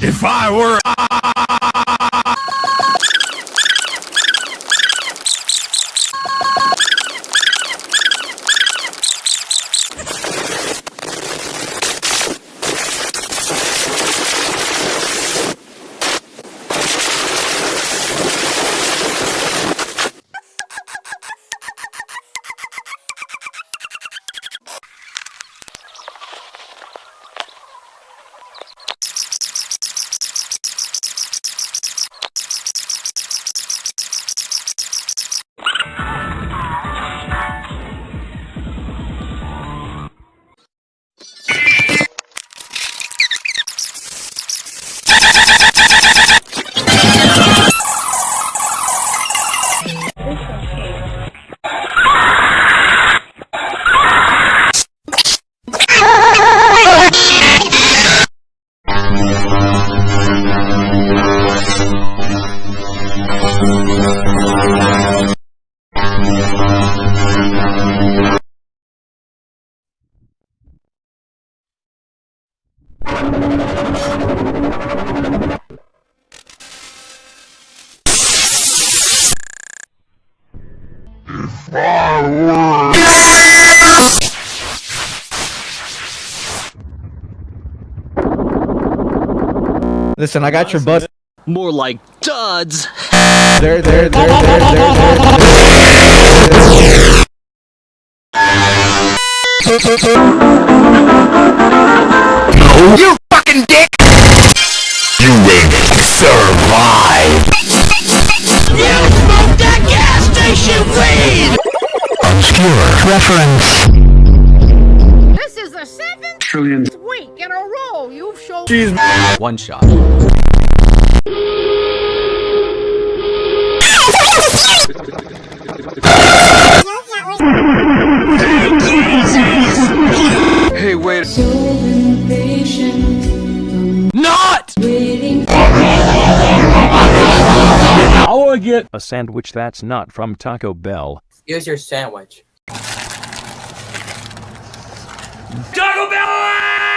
If I were Listen, I got your bus. More like duds. There, there, there, there, there, there. You fucking dick! You will survive! You smoked that gas station weed! Obscure reference. This is the seventh Trillion. week in a row you've shown One shot. Hey, wait. Not! I want to get a sandwich that's not from Taco Bell. Here's your sandwich. Taco Bell!